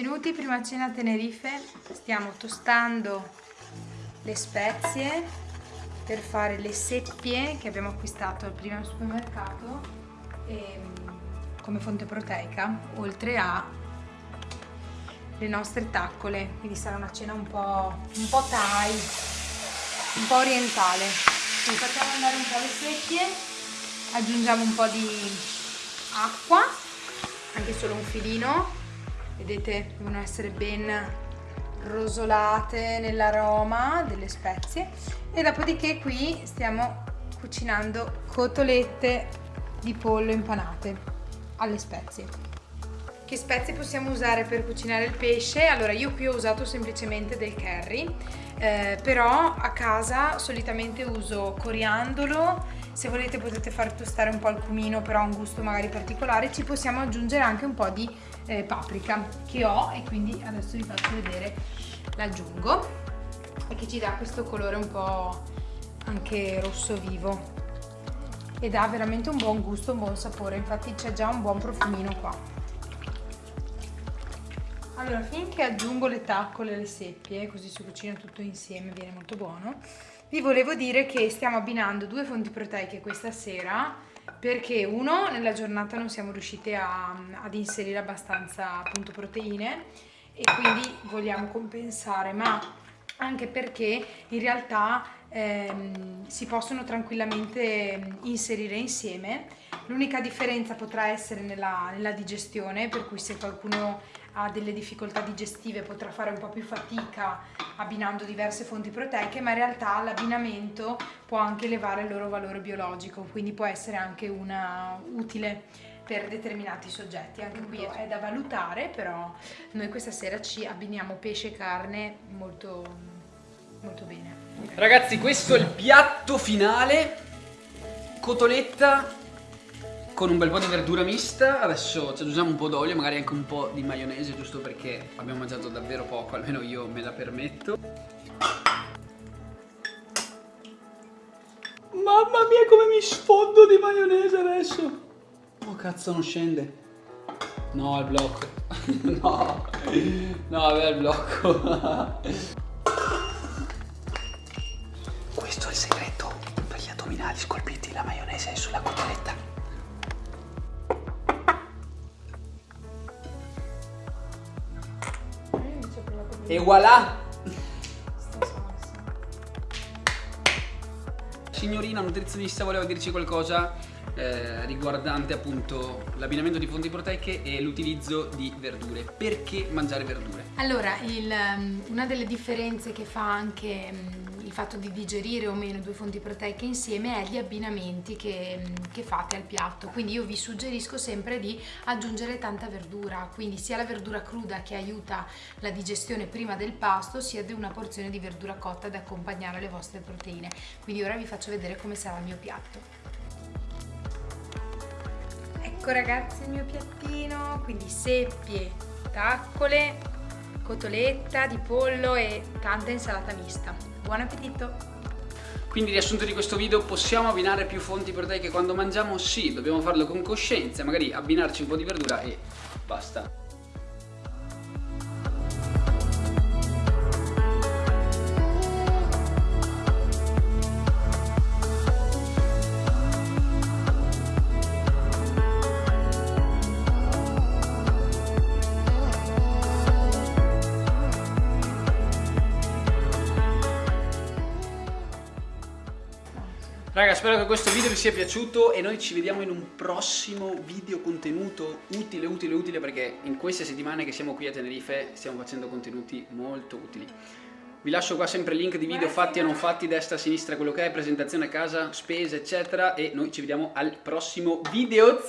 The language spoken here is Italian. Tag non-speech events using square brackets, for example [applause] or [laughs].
benvenuti, prima cena a Tenerife. Stiamo tostando le spezie per fare le seppie che abbiamo acquistato al primo supermercato e, come fonte proteica, oltre a le nostre taccole, quindi sarà una cena un po', un po thai, un po' orientale. Quindi facciamo andare un po' le seppie, aggiungiamo un po' di acqua, anche solo un filino, vedete devono essere ben rosolate nell'aroma delle spezie e dopodiché qui stiamo cucinando cotolette di pollo impanate alle spezie che spezie possiamo usare per cucinare il pesce? Allora io qui ho usato semplicemente del curry eh, però a casa solitamente uso coriandolo se volete potete far tostare un po' il cumino però ha un gusto magari particolare ci possiamo aggiungere anche un po' di eh, paprika che ho e quindi adesso vi faccio vedere l'aggiungo e che ci dà questo colore un po' anche rosso vivo ed ha veramente un buon gusto, un buon sapore infatti c'è già un buon profumino qua. Allora finché aggiungo le taccole e le seppie così si cucina tutto insieme viene molto buono vi volevo dire che stiamo abbinando due fonti proteiche questa sera perché uno nella giornata non siamo riusciti a, ad inserire abbastanza appunto proteine e quindi vogliamo compensare ma anche perché in realtà ehm, si possono tranquillamente inserire insieme l'unica differenza potrà essere nella, nella digestione per cui se qualcuno ha delle difficoltà digestive potrà fare un po' più fatica abbinando diverse fonti proteiche ma in realtà l'abbinamento può anche elevare il loro valore biologico quindi può essere anche una utile per determinati soggetti. Anche qui è da valutare però noi questa sera ci abbiniamo pesce e carne molto molto bene. Ragazzi questo è il piatto finale. Cotoletta con un bel po' di verdura mista, adesso ci aggiungiamo un po' d'olio, magari anche un po' di maionese, giusto perché abbiamo mangiato davvero poco, almeno io me la permetto. Mamma mia come mi sfondo di maionese adesso! Oh cazzo non scende! No, il blocco! [laughs] no! No, è il blocco! [laughs] E voilà! Signorina nutrizionista voleva dirci qualcosa eh, riguardante appunto l'abbinamento di fonti proteiche e l'utilizzo di verdure. Perché mangiare verdure? Allora, il, um, una delle differenze che fa anche um, il fatto di digerire o meno due fonti proteiche insieme è gli abbinamenti che, che, fate al piatto. Quindi io vi suggerisco sempre di aggiungere tanta verdura quindi sia la verdura cruda che aiuta la digestione prima del pasto sia di una porzione di verdura cotta ad accompagnare le vostre proteine. Quindi ora vi faccio vedere come sarà il mio piatto. Ecco ragazzi il mio piattino quindi seppie, taccole, cotoletta di pollo e tanta insalata mista Buon appetito! Quindi riassunto di questo video, possiamo abbinare più fonti proteiche quando mangiamo? Sì, dobbiamo farlo con coscienza, magari abbinarci un po' di verdura e basta. Raga spero che questo video vi sia piaciuto e noi ci vediamo in un prossimo video contenuto utile utile utile perché in queste settimane che siamo qui a Tenerife stiamo facendo contenuti molto utili. Vi lascio qua sempre il link di video fatti o non fatti, destra, sinistra, quello che è, presentazione a casa, spese eccetera e noi ci vediamo al prossimo video